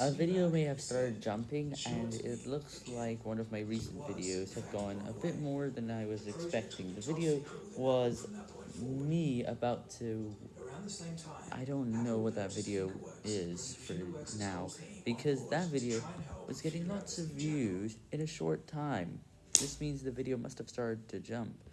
A video may have started jumping, and it looks like one of my recent videos have gone a bit more than I was expecting. The video was me about to... I don't know what that video is for now, because that video was getting lots of views in a short time. This means the video must have started to jump.